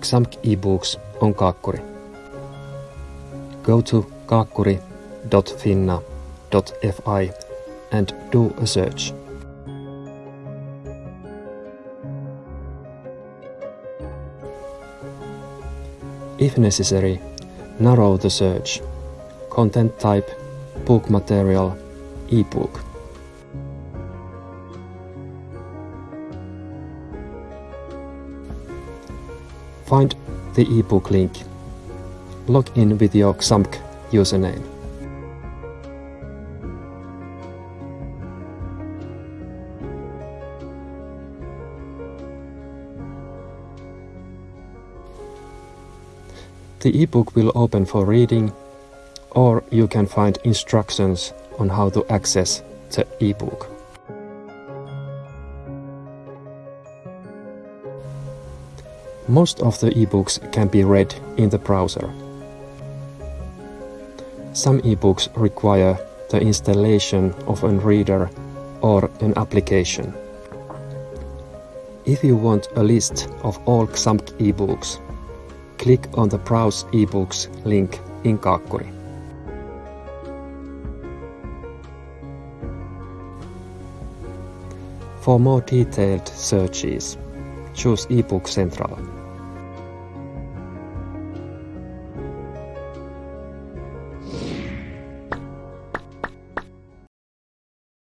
XAMK ebooks on Kaakkuri. Go to kaakkuri.finna.fi and do a search. If necessary, narrow the search. Content type, book material, ebook. Find the ebook link. Log in with your XAMK username. The ebook will open for reading, or you can find instructions on how to access the ebook. Most of the ebooks can be read in the browser. Some ebooks require the installation of a reader or an application. If you want a list of all XAMK ebooks, click on the Browse eBooks link in Kaakkuri. For more detailed searches, choose eBook Central.